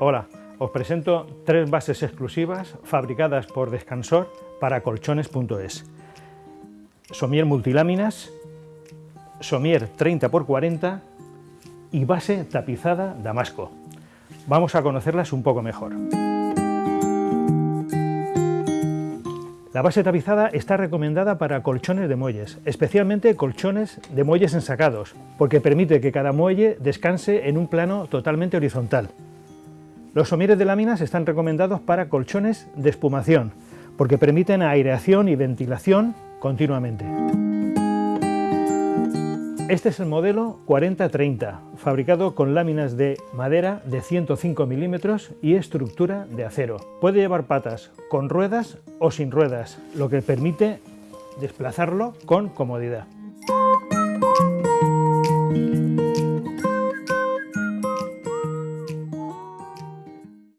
os presento tres bases exclusivas fabricadas por Descansor para colchones.es. Somier multiláminas, Somier 30x40 y base tapizada Damasco. Vamos a conocerlas un poco mejor. La base tapizada está recomendada para colchones de muelles, especialmente colchones de muelles ensacados, porque permite que cada muelle descanse en un plano totalmente horizontal. Los somieres de láminas están recomendados para colchones de espumación, porque permiten aireación y ventilación continuamente. Este es el modelo 4030, fabricado con láminas de madera de 105 milímetros y estructura de acero. Puede llevar patas con ruedas o sin ruedas, lo que permite desplazarlo con comodidad.